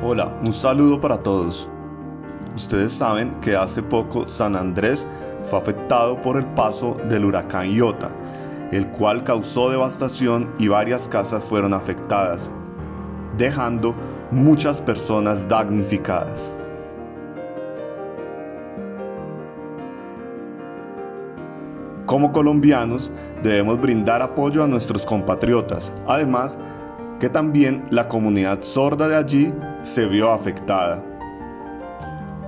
Hola, un saludo para todos. Ustedes saben que hace poco San Andrés fue afectado por el paso del huracán Iota, el cual causó devastación y varias casas fueron afectadas, dejando muchas personas damnificadas. Como colombianos debemos brindar apoyo a nuestros compatriotas, además que también la comunidad sorda de allí se vio afectada.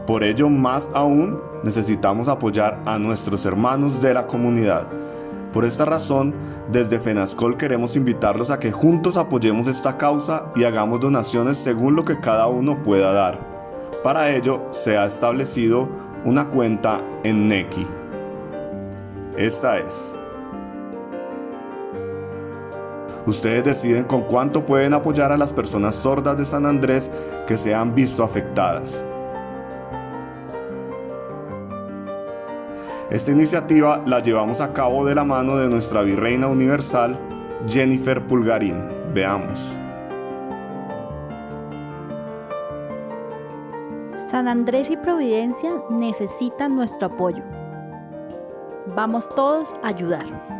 Por ello, más aún, necesitamos apoyar a nuestros hermanos de la comunidad. Por esta razón, desde FENASCOL queremos invitarlos a que juntos apoyemos esta causa y hagamos donaciones según lo que cada uno pueda dar. Para ello, se ha establecido una cuenta en Neki. Esta es Ustedes deciden con cuánto pueden apoyar a las personas sordas de San Andrés que se han visto afectadas. Esta iniciativa la llevamos a cabo de la mano de nuestra Virreina Universal, Jennifer Pulgarín. Veamos. San Andrés y Providencia necesitan nuestro apoyo. Vamos todos a ayudar.